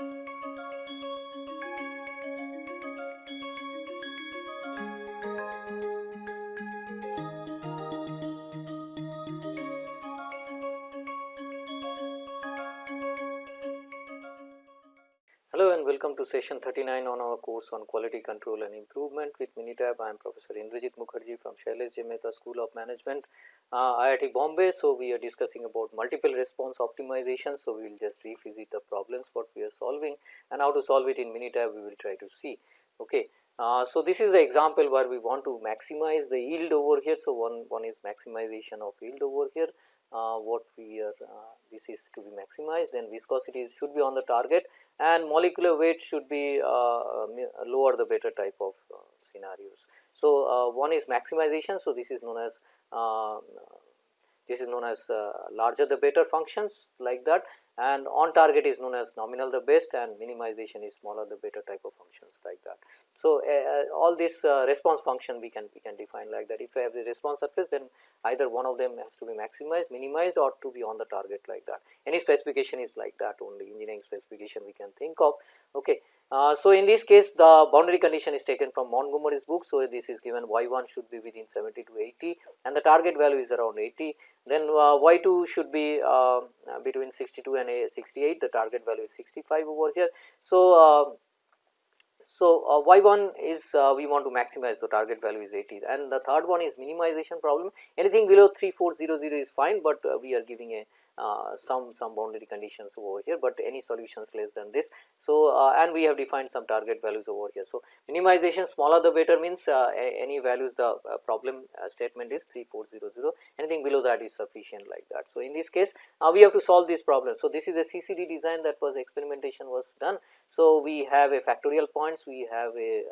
Música and welcome to session 39 on our course on quality control and improvement with Minitab. I am Professor Indrajit Mukherjee from Shailesh J School of Management, uh, IIT Bombay. So, we are discussing about multiple response optimization. So, we will just revisit the problems what we are solving and how to solve it in Minitab we will try to see. Okay. Uh, so, this is the example where we want to maximize the yield over here. So, one, one is maximization of yield over here uh, what we are uh, this is to be maximized then viscosity should be on the target and molecular weight should be uh, um, lower the better type of uh, scenarios. So, uh, one is maximization. So, this is known as um, this is known as uh, larger the better functions like that and on target is known as nominal the best and minimization is smaller the better type of functions like that. So, uh, all this uh, response function we can we can define like that if I have the response surface then either one of them has to be maximized minimized or to be on the target like that any specification is like that only engineering specification we can think of. Okay. Uh, so, in this case the boundary condition is taken from Montgomery's book. So, this is given y 1 should be within 70 to 80 and the target value is around 80 then uh, y 2 should be uh, between 62 and 68 the target value is 65 over here. So, uh, so, uh, y 1 is uh, we want to maximize the target value is 80 and the third one is minimization problem anything below 3400 is fine, but uh, we are giving a uh, Uh, some some boundary conditions over here, but any solutions less than this. So, uh, and we have defined some target values over here. So, minimization smaller the better means uh, any values the uh, problem uh, statement is 3400 anything below that is sufficient like that. So, in this case we have to solve this problem. So, this is a CCD design that was experimentation was done. So, we have a factorial points, we have a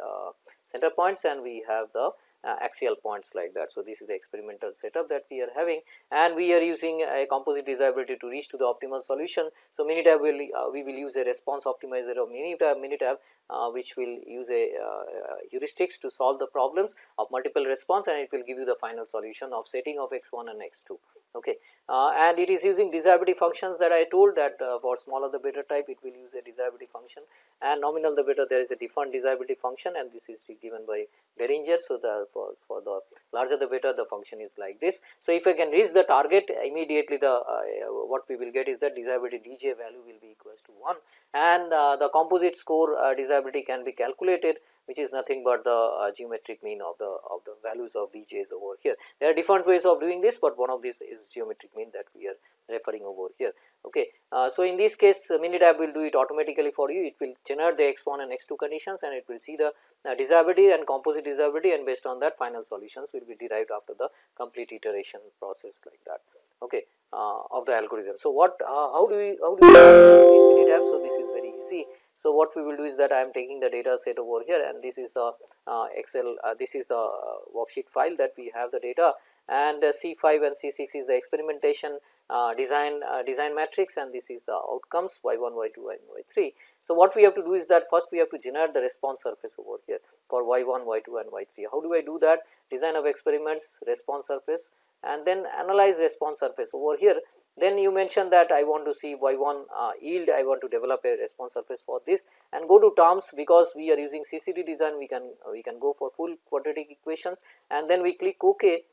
center points and we have the uh, axial points like that. So, this is the experimental setup that we are having and we are using a composite desirability to reach to the optimal solution. So, Minitab will uh, we will use a response optimizer of Minitab, Minitab uh, which will use a uh, heuristics to solve the problems of multiple response and it will give you the final solution of setting of x 1 and x 2. Okay. Uh, and it is using desirability functions that I told that uh, for smaller the better type it will use a desirability function and nominal the better there is a defined desirability function and this is given by Derringer. So, the for, for the larger the better the function is like this. So, if I can reach the target immediately the uh, what we will get is that desirability dj value will be equals to 1 and uh, the composite score uh, desirability can be calculated which is nothing but the uh, geometric mean of the of the values of dj's over here. There are different ways of doing this, but one of these is geometric mean that we are referring over here. Okay. Uh, so, in this case uh, Minitab will do it automatically for you it will generate the x 1 and x 2 conditions and it will see the uh, desirability and composite desirability and based on that final solutions will be derived after the complete iteration process like that okay, of the algorithm. So, what uh, how do we how do we Minitab? So, this is very easy. So, what we will do is that I am taking the data set over here and this is the uh, Excel this is the worksheet file that we have the data and C5 and C6 is the experimentation uh, design uh, design matrix and this is the outcomes y 1 y 2 and y 3. So, what we have to do is that first we have to generate the response surface over here for y 1 y 2 and y 3. How do I do that design of experiments response surface and then analyze response surface. Over here then you mention that I want to see y 1 uh, yield. I want to develop a response surface for this and go to terms because we are using CCD design. We can we can go for full quadratic equations and then we click ok.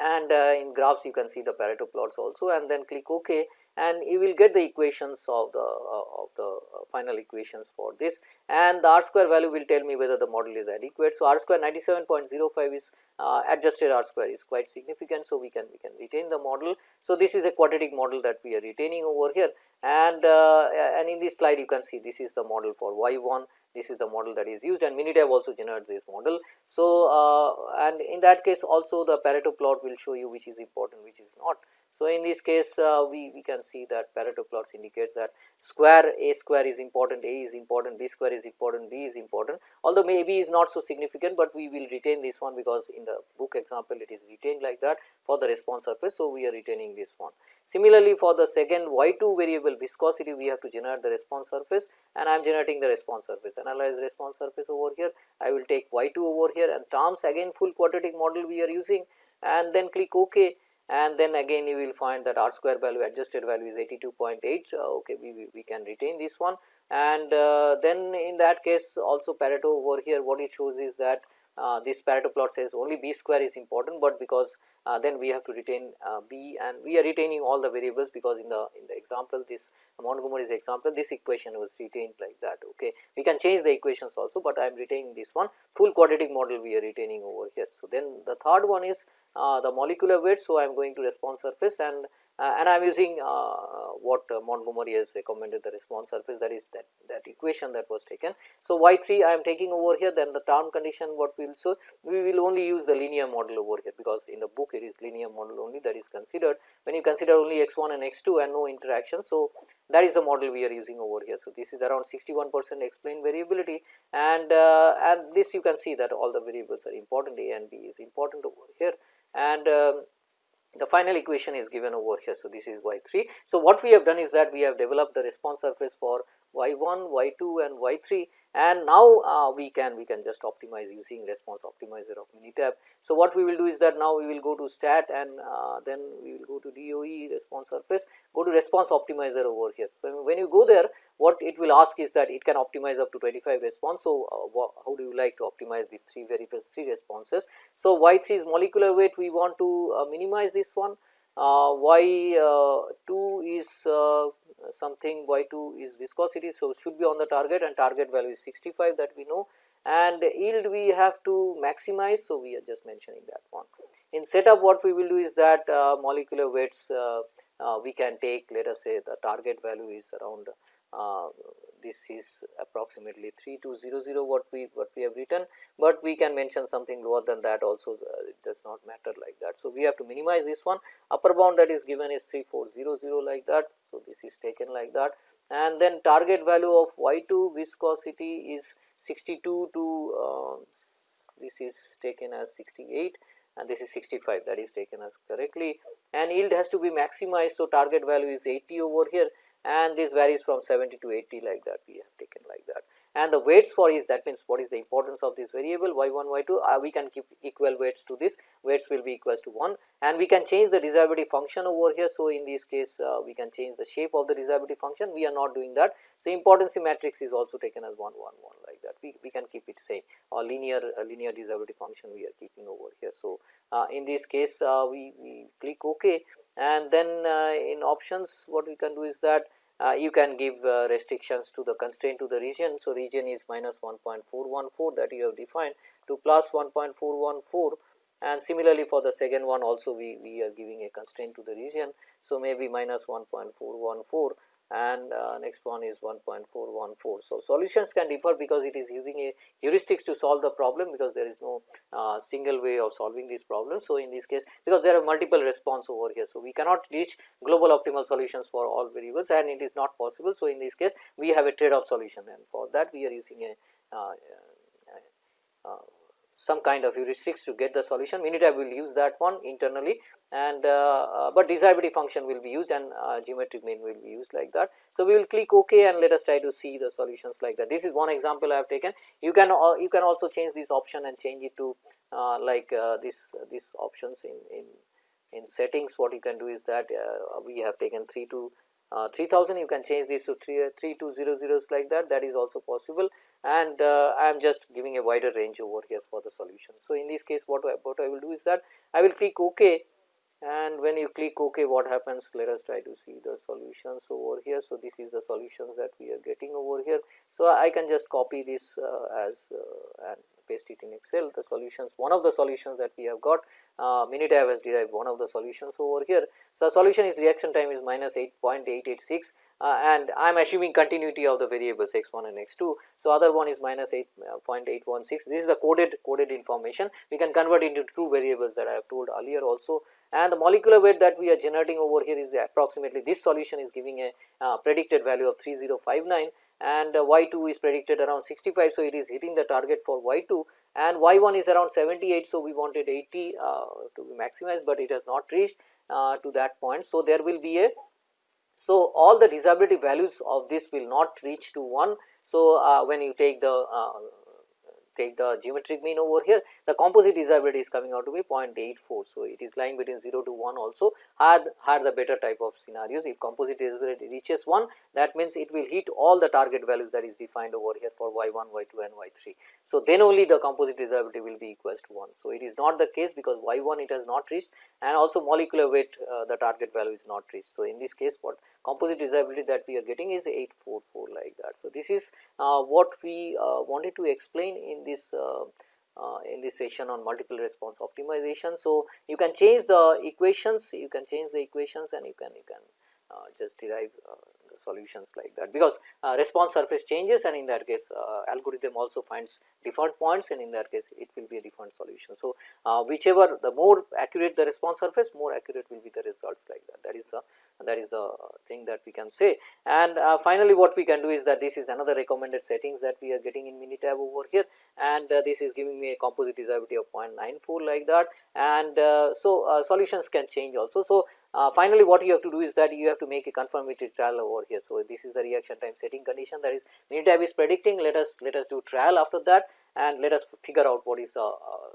And uh, in graphs you can see the Pareto plots also and then click ok and you will get the equations of the uh, the uh, final equations for this and the r square value will tell me whether the model is adequate. So, r square 97.05 is uh, adjusted r square is quite significant. So, we can we can retain the model. So, this is a quadratic model that we are retaining over here and uh, and in this slide you can see this is the model for y 1 this is the model that is used and Minitab also generates this model. So, uh, and in that case also the Pareto plot will show you which is important which is not. So, in this case uh, we, we can see that Pareto plots indicates that square A square is important, A is important, B square is important, B is important although maybe is not so significant, but we will retain this one because in the book example it is retained like that for the response surface. So, we are retaining this one. Similarly, for the second y 2 variable viscosity we have to generate the response surface and I am generating the response surface analyze response surface over here. I will take y 2 over here and terms again full quadratic model we are using and then click ok and then again you will find that r square value adjusted value is 82.8 uh, okay we, we can retain this one and uh, then in that case also Pareto over here what it shows is that uh, this Pareto plot says only b square is important, but because uh, then we have to retain uh, b and we are retaining all the variables because in the in the example this Montgomery's example this equation was retained like that okay. We can change the equations also, but I am retaining this one full quadratic model we are retaining over here. So, then the third one is the molecular weight. So, I am going to response surface and uh, and I am using uh, what uh, Montgomery has recommended the response surface that is that, that equation that was taken. So, y 3 I am taking over here then the term condition what we will so we will only use the linear model over here because in the book it is linear model only that is considered when you consider only x 1 and x 2 and no interaction. So, that is the model we are using over here. So, this is around 61 percent explained variability and uh, and this you can see that all the variables are important a and b is important over here and um, the final equation is given over here. So, this is y 3. So, what we have done is that we have developed the response surface for y 1, y 2 and y 3 and now uh, we can we can just optimize using response optimizer of Minitab. So, what we will do is that now we will go to stat and uh, then we will go to DOE response surface go to response optimizer over here. When, you go there what it will ask is that it can optimize up to 25 response. So, uh, how do you like to optimize these 3 variables 3 responses. So, y 3 is molecular weight we want to uh, minimize this one uh, y uh, 2 is uh, something y 2 is viscosity. So, should be on the target and target value is 65 that we know and yield we have to maximize. So, we are just mentioning that one. In setup what we will do is that uh, molecular weights uh, uh, we can take let us say the target value is around this is approximately 3200 what we what we have written, but we can mention something lower than that also uh, it does not matter like that. So, we have to minimize this one upper bound that is given is 3400 like that. So, this is taken like that and then target value of y 2 viscosity is 62 to uh, this is taken as 68 and this is 65 that is taken as correctly and yield has to be maximized. So, target value is 80 over here and this varies from 70 to 80 like that we have taken like that. And the weights for is that means what is the importance of this variable y 1 y 2 uh, we can keep equal weights to this weights will be equals to 1 and we can change the desirability function over here. So, in this case uh, we can change the shape of the desirability function we are not doing that. So, importance matrix is also taken as 1 1 1 like that we, we can keep it same or linear uh, linear desirability function we are keeping over here. So, uh, in this case uh, we, we click ok and then uh, in options what we can do is that uh, you can give uh, restrictions to the constraint to the region. So, region is minus 1.414 that you have defined to plus 1.414 and similarly for the second one also we, we are giving a constraint to the region. So, maybe minus 1.414 and uh, next one is 1.414. So, solutions can differ because it is using a heuristics to solve the problem because there is no uh, single way of solving this problem. So, in this case because there are multiple response over here. So, we cannot reach global optimal solutions for all variables and it is not possible. So, in this case we have a trade off solution and for that we are using a uh, some kind of heuristics to get the solution. Minitab will use that one internally and uh, uh, but desirability function will be used and uh, geometric mean will be used like that. So, we will click ok and let us try to see the solutions like that. This is one example I have taken. You can uh, you can also change this option and change it to uh, like uh, this this options in in in settings what you can do is that we have taken 3 to uh, 3000 you can change this to 3, 3 to 0 zeros like that that is also possible and uh, I am just giving a wider range over here for the solution. So, in this case what I, what I will do is that I will click ok and when you click ok what happens let us try to see the solutions over here. So, this is the solutions that we are getting over here. So, I can just copy this uh, as uh, and paste it in excel the solutions one of the solutions that we have got uh, Minitab has derived one of the solutions over here. So, solution is reaction time is minus 8.886 uh, and I am assuming continuity of the variables x 1 and x 2. So, other one is minus 8.816 this is the coded coded information we can convert into two variables that I have told earlier also and the molecular weight that we are generating over here is approximately this solution is giving a uh, predicted value of 3059 and uh, y 2 is predicted around 65. So, it is hitting the target for y 2 and y 1 is around 78. So, we wanted 80 uh, to be maximized, but it has not reached uh, to that point. So, there will be a so, all the desirability values of this will not reach to 1. So, uh, when you take the uh, take the geometric mean over here the composite desirability is coming out to be 0.84. So, it is lying between 0 to 1 also had the better type of scenarios if composite desirability reaches 1 that means it will hit all the target values that is defined over here for y 1, y 2 and y 3. So, then only the composite desirability will be equals to 1. So, it is not the case because y 1 it has not reached and also molecular weight uh, the target value is not reached. So, in this case what composite desirability that we are getting is 844 like that. So, this is uh, what we uh, wanted to explain in this uh, uh, in this session on multiple response optimization. So, you can change the equations, you can change the equations and you can you can uh, just derive solutions like that. Because uh, response surface changes and in that case uh, algorithm also finds different points and in that case it will be a different solution. So, uh, whichever the more accurate the response surface more accurate will be the results like that. That is the that is the thing that we can say. And uh, finally what we can do is that this is another recommended settings that we are getting in minitab over here. And uh, this is giving me a composite desirability of 0.94 like that. And uh, so solutions can change also. So, finally what you have to do is that you have to make a confirmatory trial over here. So, this is the reaction time setting condition that is Minitab is predicting let us let us do trial after that and let us figure out what is the uh,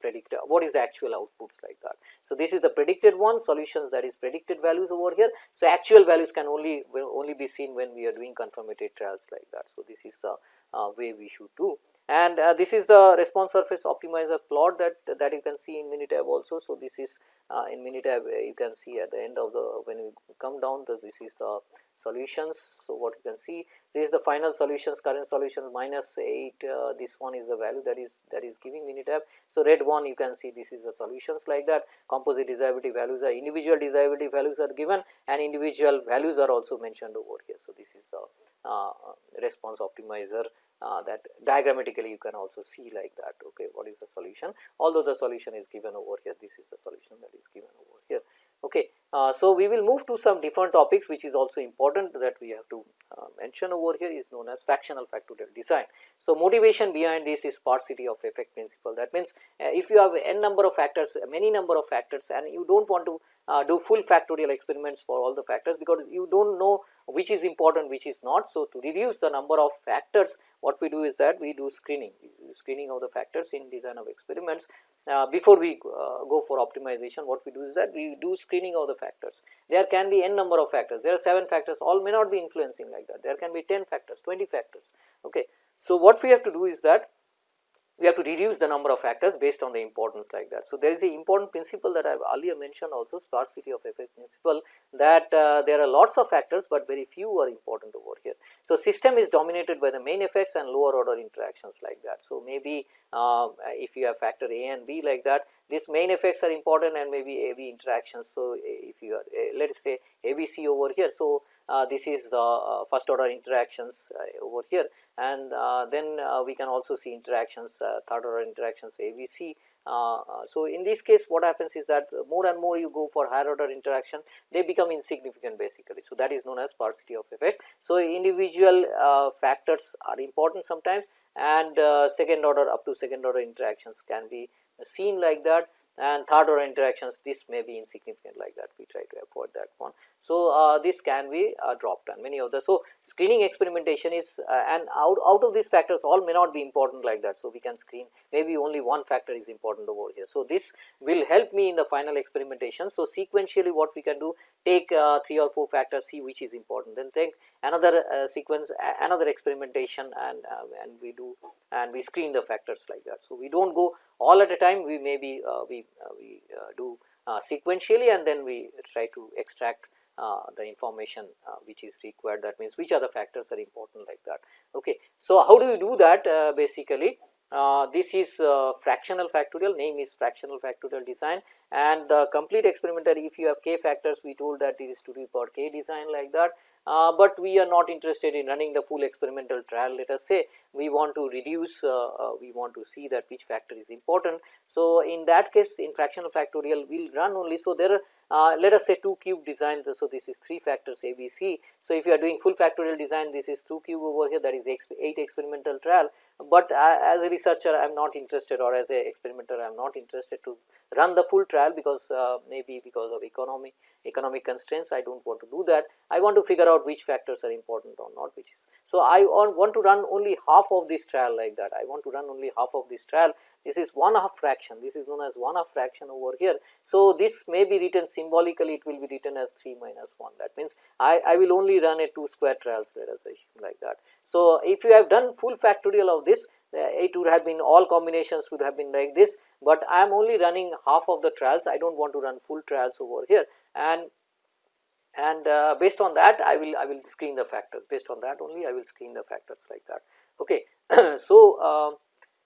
predict what is the actual outputs like that. So, this is the predicted one solutions that is predicted values over here. So, actual values can only will only be seen when we are doing confirmatory trials like that. So, this is the uh, way we should do and uh, this is the response surface optimizer plot that that you can see in Minitab also. So, this is uh, in Minitab uh, you can see at the end of the when you come down the, this is the solutions. So, what you can see this is the final solutions current solution minus 8 uh, this one is the value that is that is giving Minitab. So, red one you can see this is the solutions like that composite desirability values are individual desirability values are given and individual values are also mentioned over here. So, this is the uh, response optimizer Uh, that diagrammatically you can also see like that okay what is the solution? Although the solution is given over here this is the solution that is given over here okay uh, so we will move to some different topics which is also important that we have to uh, mention over here is known as fractional factorial design. So motivation behind this is sparsity of effect principle. That means uh, if you have n number of factors many number of factors and you don't want to uh, do full factorial experiments for all the factors because you do not know which is important which is not. So, to reduce the number of factors what we do is that we do screening. Screening of the factors in design of experiments. Uh, before we go for optimization what we do is that we do screening of the factors. There can be n number of factors there are 7 factors all may not be influencing like that there can be 10 factors 20 factors. Okay. So, what we have to do is that we have to reduce the number of factors based on the importance like that. So, there is a important principle that I have earlier mentioned also sparsity of effect principle that uh, there are lots of factors, but very few are important over here. So, system is dominated by the main effects and lower order interactions like that. So, maybe uh, if you have factor A and B like that these main effects are important and maybe AB interactions. So, if you are uh, let us say ABC over here. So, this is the uh, first order interactions uh, over here and uh, then uh, we can also see interactions uh, third order interactions ABC. so, in this case what happens is that more and more you go for higher order interaction they become insignificant basically. So, that is known as sparsity of effects. So, individual factors are important sometimes and second order up to second order interactions can be seen like that and third order interactions this may be insignificant like that we try to avoid that one. So, uh, this can be uh, dropped and many of the so screening experimentation is uh, and out, out of these factors all may not be important like that. So, we can screen maybe only one factor is important over here. So, this will help me in the final experimentation. So, sequentially what we can do take uh, 3 or 4 factors see which is important then take another uh, sequence another experimentation and uh, and we do and we screen the factors like that. So, we do not go all at a time we maybe we uh, we uh, do uh, sequentially and then we try to extract the information which is required. That means which other factors are important like that. Okay. So, how do you do that? Basically uh, this is uh, fractional factorial. Name is fractional factorial design. And the complete experimental if you have k factors we told that it is to the power k design like that uh, but we are not interested in running the full experimental trial let us say we want to reduce uh, uh, we want to see that which factor is important. So, in that case in fractional factorial we will run only so there are uh, let us say 2 cube design. So, this is 3 factors A B C. So, if you are doing full factorial design this is 2 cube over here that is 8 experimental trial, but uh, as a researcher I am not interested or as a experimenter I am not interested to run the full trial because uh, maybe because of economy economic constraints I do not want to do that. I want to figure out which factors are important or not which is. So, I want to run only half of this trial like that I want to run only half of this trial this is one half fraction this is known as one half fraction over here. So, this may be written symbolically it will be written as 3 minus 1 that means I, I will only run a 2 square trials let us assume like that. So, if you have done full factorial of this uh, it would have been all combinations would have been like this, but I am only running half of the trials I do not want to run full trials over here and and uh, based on that I will I will screen the factors based on that only I will screen the factors like that. Okay. so, uh,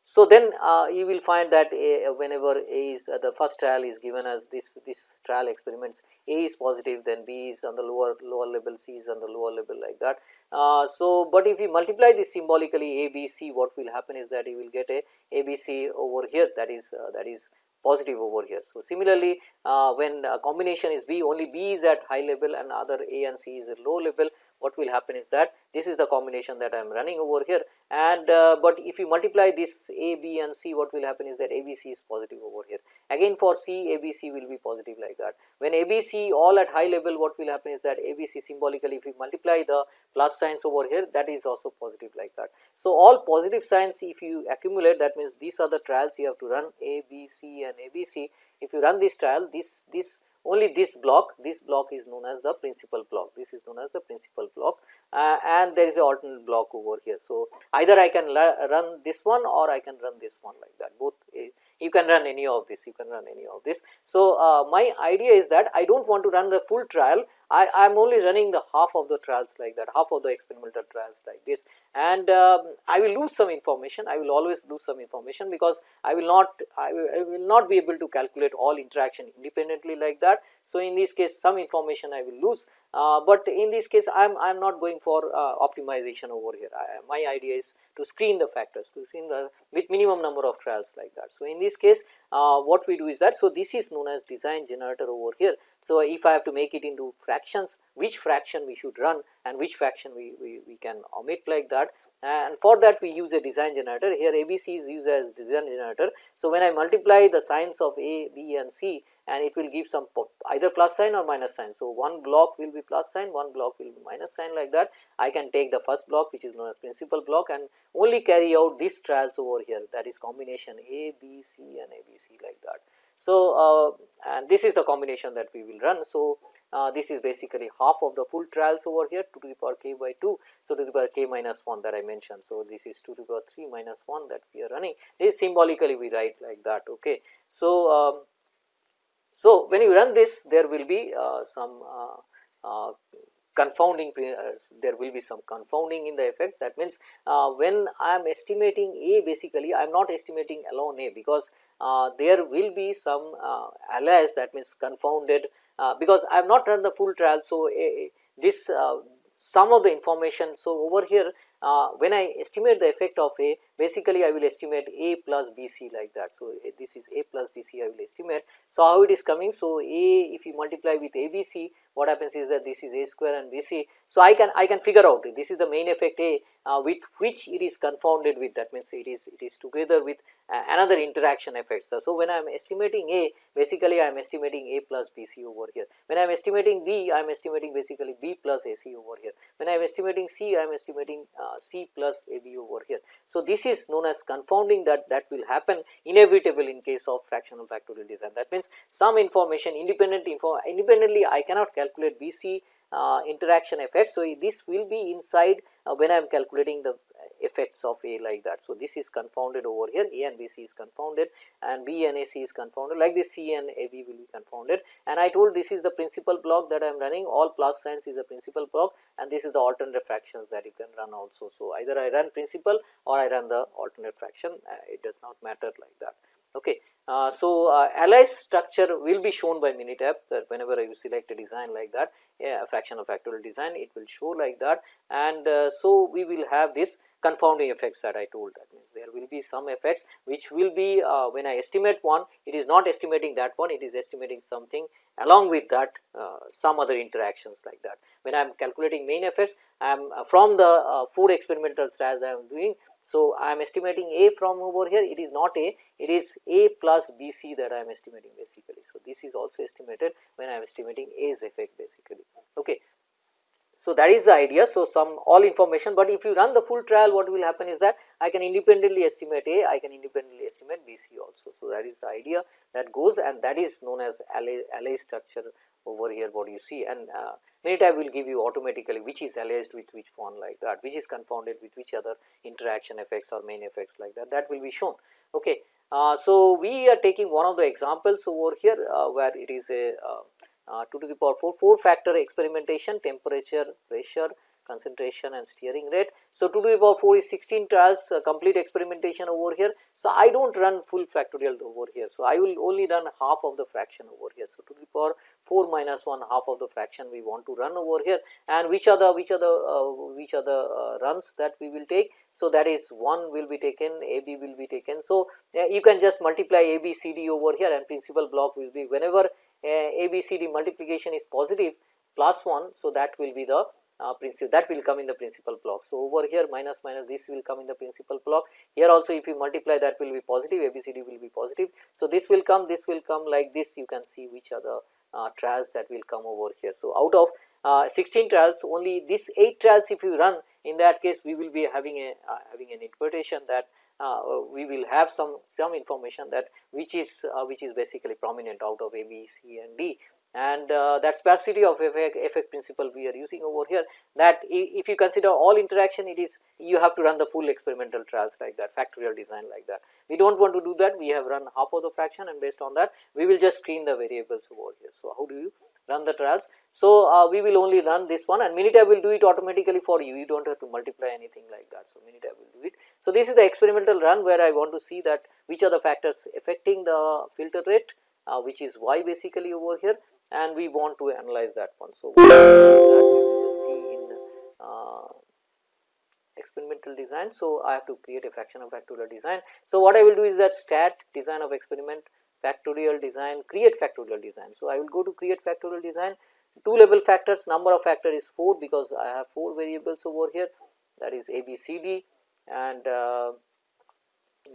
so, then uh, you will find that a, whenever A is uh, the first trial is given as this this trial experiments A is positive then B is on the lower lower level C is on the lower level like that. Uh, so, but if you multiply this symbolically A B C what will happen is that you will get a A B C over here that is uh, that is positive over here. So, similarly, uh, when combination is B only B is at high level and other A and C is at low level what will happen is that this is the combination that I am running over here and uh, but if you multiply this A, B and C what will happen is that A, B, C is positive over here. Again for C, A, B, C will be positive like that. When A, B, C all at high level what will happen is that A, B, C symbolically if you multiply the plus signs over here that is also positive like that. So, all positive signs if you accumulate that means these are the trials you have to run A, B, C and A, B, C. If you run this trial this, this only this block this block is known as the principal block this is known as the principal block uh, and there is a alternate block over here. So, either I can run this one or I can run this one like that both uh, you can run any of this you can run any of this. So, uh, my idea is that I do not want to run the full trial I am only running the half of the trials like that half of the experimental trials like this and um, I will lose some information I will always lose some information because I will not I will, I will not be able to calculate all interaction independently like that. So, in this case some information I will lose uh, but in this case I am I am not going for uh, optimization over here I, my idea is to screen the factors to screen the with minimum number of trials like that. So, in this case uh, what we do is that so this is known as design generator over here. So, if I have to make it into which fraction we should run and which fraction we, we, we can omit like that and for that we use a design generator here ABC is used as design generator. So, when I multiply the signs of A, B and C and it will give some either plus sign or minus sign. So, one block will be plus sign, one block will be minus sign like that. I can take the first block which is known as principal block and only carry out these trials over here that is combination A, B, C and A, B, C like that. So, uh, and this is the combination that we will run. So, uh, this is basically half of the full trials over here 2 to the power k by 2. So, 2 to the power k minus 1 that I mentioned. So, this is 2 to the power 3 minus 1 that we are running this symbolically we write like that. Okay. So, um, so when you run this there will be uh, some uh, uh, confounding uh, there will be some confounding in the effects that means uh, when I am estimating A basically I am not estimating alone A because uh, there will be some uh, alias that means confounded uh, because I have not run the full trial. So, this uh, some of the information. So, over here when I estimate the effect of A basically I will estimate A plus B C like that. So, this is A plus B C I will estimate. So, how it is coming? So, A if you multiply with A B C what happens is that this is A square and B C. So, I can I can figure out this is the main effect A uh, with which it is confounded with that means it is it is together with uh, another interaction effects. So, so, when I am estimating A basically I am estimating A plus B C over here. When I am estimating B I am estimating basically B plus A C over here. When I am estimating C I am estimating uh, C plus A B over here. So, this is known as confounding that that will happen inevitable in case of fractional factorial design. That means, some information independent info independently I cannot calculate B C uh, interaction effect. So, this will be inside uh, when I am calculating the effects of A like that. So, this is confounded over here A and B C is confounded and B and A C is confounded like this C and A B will be confounded and I told this is the principal block that I am running all plus signs is the principal block and this is the alternate fractions that you can run also. So, either I run principal or I run the alternate fraction uh, it does not matter like that. Okay. Uh, so, uh, alias structure will be shown by Minitab that whenever you select a design like that a fractional factorial design it will show like that and uh, so we will have this confounding effects that I told that means there will be some effects which will be uh, when I estimate one it is not estimating that one it is estimating something along with that uh, some other interactions like that. When I am calculating main effects I am uh, from the uh, four experimental trials I am doing. So, I am estimating A from over here it is not A it is A plus B C that I am estimating basically. So, this is also estimated when I am estimating A's effect basically. Okay. So, that is the idea. So, some all information, but if you run the full trial what will happen is that I can independently estimate A, I can independently estimate B C also. So, that is the idea that goes and that is known as Alloy structure over here what you see and uh, Minitab will give you automatically which is allied with which one like that, which is confounded with which other interaction effects or main effects like that, that will be shown. Okay. Uh, so, we are taking one of the examples over here uh, where it is a uh, uh, 2 to the power 4, 4 factor experimentation temperature, pressure, concentration and steering rate. So, 2 to the power 4 is 16 trials uh, complete experimentation over here. So, I do not run full factorial over here. So, I will only run half of the fraction over here. So, 2 to the power 4 minus 1 half of the fraction we want to run over here and which are the which are the uh, which are the uh, runs that we will take. So, that is 1 will be taken A B will be taken. So, you can just multiply A B C D over here and principal block will be whenever a B C D multiplication is positive plus 1. So, that will be the uh, principal that will come in the principal block. So, over here minus minus this will come in the principal block here also if you multiply that will be positive ABCD will be positive. So, this will come this will come like this you can see which are the uh, trials that will come over here. So, out of uh, 16 trials only this 8 trials if you run in that case we will be having a uh, having an interpretation that uh, we will have some some information that which is uh, which is basically prominent out of A, B, C and D and uh, that sparsity of effect, effect principle we are using over here that if you consider all interaction it is you have to run the full experimental trials like that factorial design like that. We do not want to do that we have run half of the fraction and based on that we will just screen the variables over here. So, how do you run the trials. So, uh, we will only run this one and Minitab will do it automatically for you, you do not have to multiply anything like that. So, Minitab will do it. So, this is the experimental run where I want to see that which are the factors affecting the filter rate uh, which is y basically over here and we want to analyze that one. So, that we will just see in uh, experimental design. So, I have to create a fraction of factorial design. So, what I will do is that stat design of experiment factorial design create factorial design. So, I will go to create factorial design. 2 level factors number of factor is 4 because I have 4 variables over here. That is A B C D. And uh,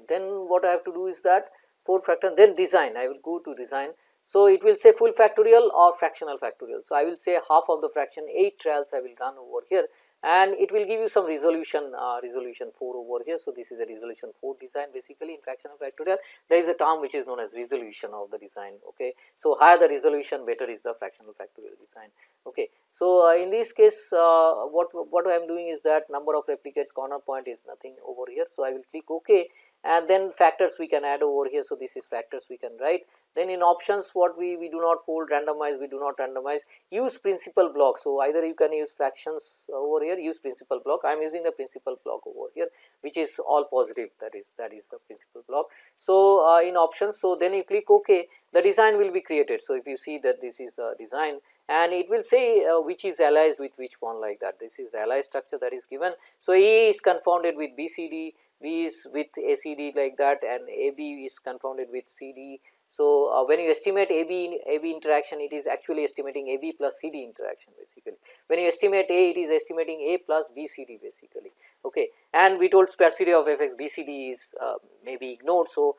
then what I have to do is that 4 factor then design. I will go to design. So, it will say full factorial or fractional factorial. So, I will say half of the fraction 8 trials I will run over here and it will give you some resolution uh, resolution 4 over here. So, this is a resolution 4 design basically in fraction fractional factorial there is a term which is known as resolution of the design. Okay. So, higher the resolution better is the fractional factorial design. Okay. So, uh, in this case uh, what, what I am doing is that number of replicates corner point is nothing over here. So, I will click ok and then factors we can add over here. So, this is factors we can write. Then in options what we, we do not fold randomize, we do not randomize, use principal block. So, either you can use fractions over here, use principal block. I am using the principal block over here, which is all positive that is that is the principal block. So, uh, in options, so then you click OK, the design will be created. So, if you see that this is the design and it will say uh, which is allied with which one like that. This is the allied structure that is given. So, A is confounded with BCD, B is with ACD like that and AB is confounded with CD. So, uh, when you estimate AB, AB interaction it is actually estimating AB plus CD interaction basically. When you estimate A it is estimating A plus BCD basically okay and we told sparsity of effects BCD is uh, may be ignored. So,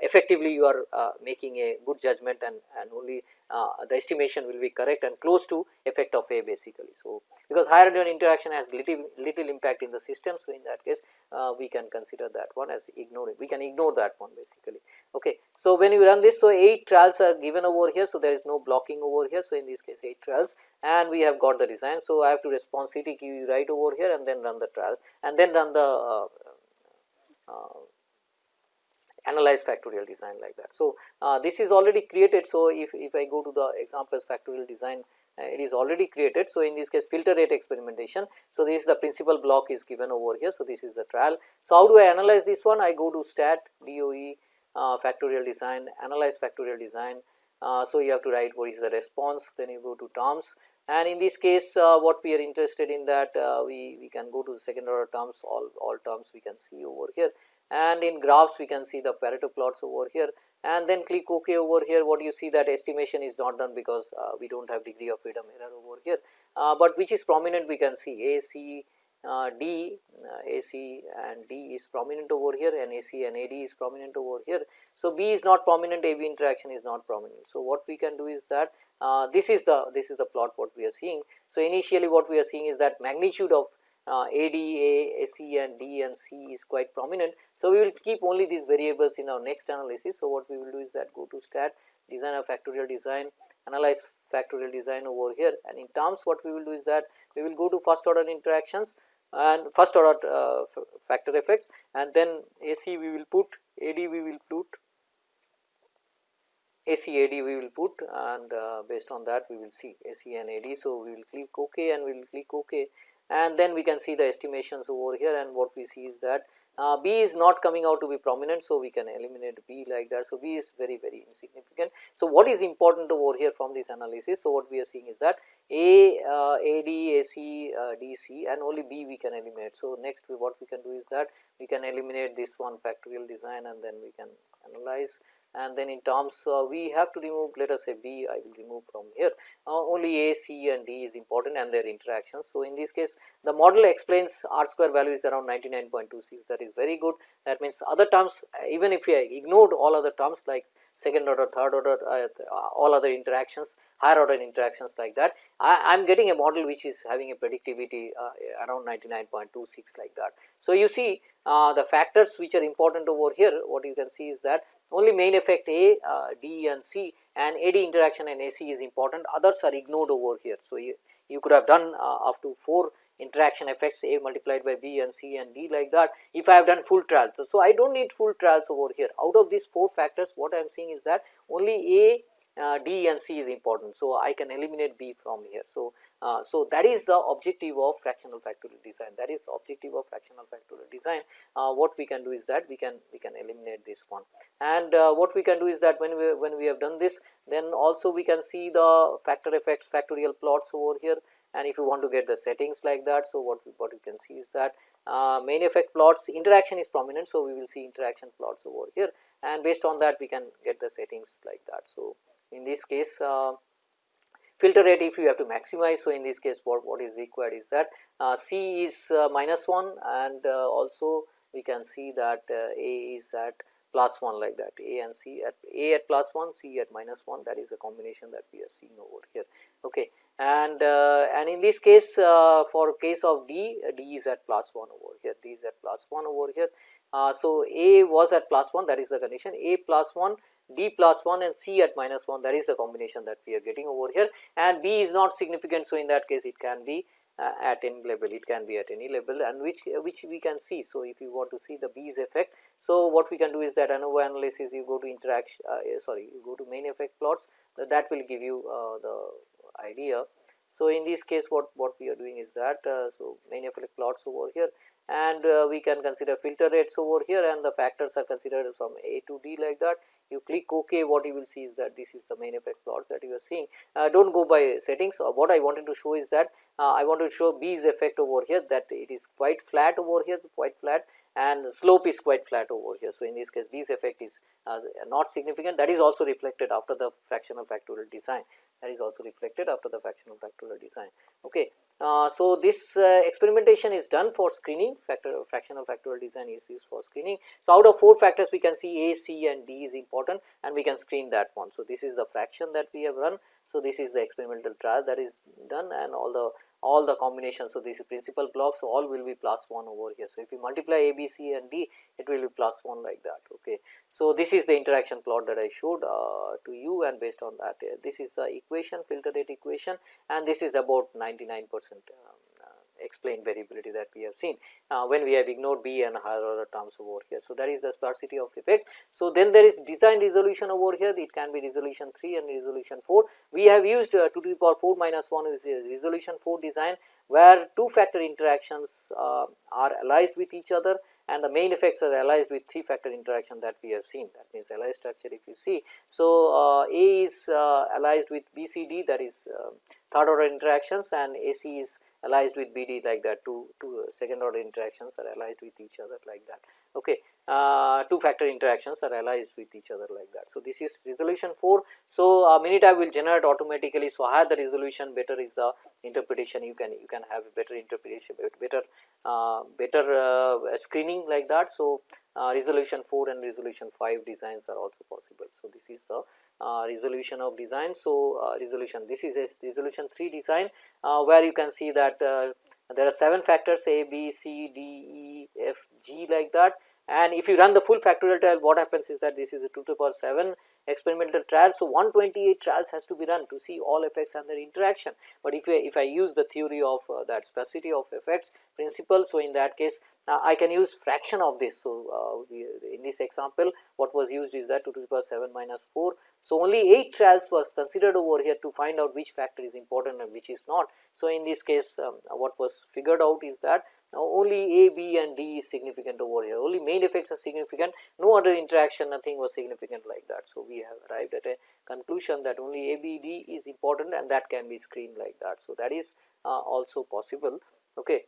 effectively you are uh, making a good judgment and, and only uh, the estimation will be correct and close to effect of A basically. So, because higher order interaction has little, little impact in the system. So, in that case uh, we can consider that one as ignored we can ignore that one basically. Okay. So, when you run this so 8 trials are given over here. So, there is no blocking over here. So, in this case 8 trials and we have got the design. So, I have to respond CTQ right over here and then run the trial and then run the uh, uh, analyze factorial design like that. So, uh, this is already created. So, if, if I go to the examples factorial design uh, it is already created. So, in this case filter rate experimentation. So, this is the principal block is given over here. So, this is the trial. So, how do I analyze this one? I go to stat DOE uh, factorial design, analyze factorial design. Uh, so, you have to write what is the response, then you go to terms. and in this case uh, what we are interested in that uh, we, we can go to the second order terms all, all terms we can see over here and in graphs we can see the Pareto plots over here. And then click ok over here. What you see? That estimation is not done because uh, we do not have degree of freedom error over here, uh, but which is prominent we can see. A, C, uh, D, uh, AC and D is prominent over here. And AC and AD is prominent over here. So, B is not prominent. AB interaction is not prominent. So, what we can do is that uh, this is the this is the plot what we are seeing. So, initially what we are seeing is that magnitude of uh, AD, AC and D and C is quite prominent. So, we will keep only these variables in our next analysis. So, what we will do is that go to stat design of factorial design analyze factorial design over here and in terms what we will do is that we will go to first order interactions and first order uh, factor effects and then AC we will put AD we will put ACAD we will put and uh, based on that we will see AC and AD. So, we will click OK and we will click OK and then we can see the estimations over here and what we see is that uh, B is not coming out to be prominent. So, we can eliminate B like that. So, B is very very insignificant. So, what is important over here from this analysis? So, what we are seeing is that A, uh, AD, AC, uh, DC and only B we can eliminate. So, next we, what we can do is that we can eliminate this one factorial design and then we can analyze and then in terms uh, we have to remove let us say B I will remove from here. Uh, only A, C and D is important and their interactions. So, in this case the model explains R square value is around 99.26 that is very good. That means other terms even if we ignored all other terms like second order, third order, uh, all other interactions, higher order interactions like that. I am getting a model which is having a predictivity uh, around 99.26 like that. So, you see uh, the factors which are important over here, what you can see is that only main effect A, uh, D and C and AD interaction and AC is important, others are ignored over here. So, you, you could have done uh, up to 4 interaction effects A multiplied by B and C and D like that if I have done full trials. So, so I do not need full trials over here out of these 4 factors what I am seeing is that only A, uh, D and C is important. So, I can eliminate B from here. So, uh, so that is the objective of fractional factorial design that is objective of fractional factorial design uh, what we can do is that we can we can eliminate this one and uh, what we can do is that when we when we have done this then also we can see the factor effects factorial plots over here and if you want to get the settings like that. So, what, what you can see is that uh, main effect plots interaction is prominent. So, we will see interaction plots over here and based on that we can get the settings like that. So, in this case uh, filter rate if you have to maximize. So, in this case what, what is required is that uh, C is uh, minus 1 and uh, also we can see that uh, A is at plus 1 like that A and C at A at plus 1 C at minus 1 that is the combination that we are seeing over here. Okay and uh, and in this case uh, for case of D, D is at plus 1 over here, D is at plus 1 over here. Uh, so, A was at plus 1 that is the condition A plus 1 D plus 1 and C at minus 1 that is the combination that we are getting over here and B is not significant. So, in that case it can be uh, at any level it can be at any level and which which we can see. So, if you want to see the B's effect. So, what we can do is that ANOVA analysis you go to interaction uh, sorry you go to main effect plots that will give you uh, the idea. So, in this case what, what we are doing is that, uh, so main effect plots over here and uh, we can consider filter rates over here and the factors are considered from A to D like that. You click OK what you will see is that this is the main effect plots that you are seeing. Uh, do not go by settings uh, what I wanted to show is that uh, I want to show B's effect over here that it is quite flat over here quite flat and the slope is quite flat over here. So, in this case B's effect is uh, not significant that is also reflected after the fractional factorial design that is also reflected after the fractional factorial design. Okay. Uh, so, this uh, experimentation is done for screening factor fractional factorial design is used for screening. So, out of 4 factors we can see A, C and D is important and we can screen that one. So, this is the fraction that we have run. So, this is the experimental trial that is done and all the all the combinations. So, this is principal blocks so all will be plus 1 over here. So, if you multiply A, B, C and D it will be plus 1 like that. Okay. So, this is the interaction plot that I showed uh, to you and based on that uh, this is the equation filter rate equation and this is about 99 percent uh, explained variability that we have seen uh, when we have ignored B and higher order terms over here. So, that is the sparsity of effects. So, then there is design resolution over here it can be resolution 3 and resolution 4. We have used uh, 2 to the power 4 minus 1 is resolution 4 design where two factor interactions uh, are allied with each other and the main effects are realized with 3 factor interaction that we have seen that means allied structure if you see. So, uh, A is uh, allied with BCD that is uh, third order interactions and AC is allied with BD like that two, two second order interactions are allied with each other like that. Okay. Uh, two factor interactions are allied with each other like that. So, this is resolution 4. So, uh, Minitab will generate automatically. So, higher the resolution better is the interpretation you can you can have better interpretation better uh, better uh, screening like that. So, uh, resolution 4 and resolution 5 designs are also possible. So, this is the uh, resolution of design. So, resolution this is a resolution 3 design where you can see that there are 7 factors A, B, C, D, E, F, G like that and if you run the full factorial trial what happens is that this is a 2 to the power 7 experimental trial. So, 128 trials has to be run to see all effects and their interaction, but if I, if I use the theory of uh, that sparsity of effects principle. So, in that case uh, I can use fraction of this. So, uh, in this example what was used is that 2 to the power 7 minus 4. So, only 8 trials was considered over here to find out which factor is important and which is not. So, in this case um, what was figured out is that only A, B and D is significant over here, only main effects are significant, no other interaction nothing was significant like that. So, we have arrived at a conclusion that only A, B, D is important and that can be screened like that. So, that is uh, also possible. Okay.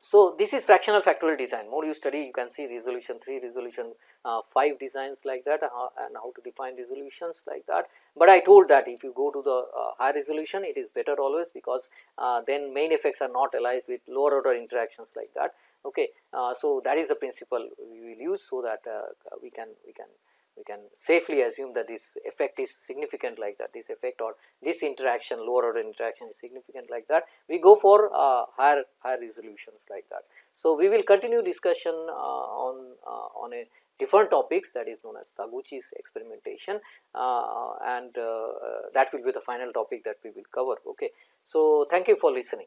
So, this is fractional factorial design more you study you can see resolution 3 resolution uh, 5 designs like that uh, and how to define resolutions like that. But I told that if you go to the uh, high resolution it is better always because uh, then main effects are not allied with lower order interactions like that. Okay. Uh, so, that is the principle we will use so that uh, we can we can can safely assume that this effect is significant like that this effect or this interaction lower order interaction is significant like that we go for uh, higher higher resolutions like that. So, we will continue discussion uh, on uh, on a different topics that is known as Taguchi's experimentation uh, and uh, that will be the final topic that we will cover. Okay. So, thank you for listening.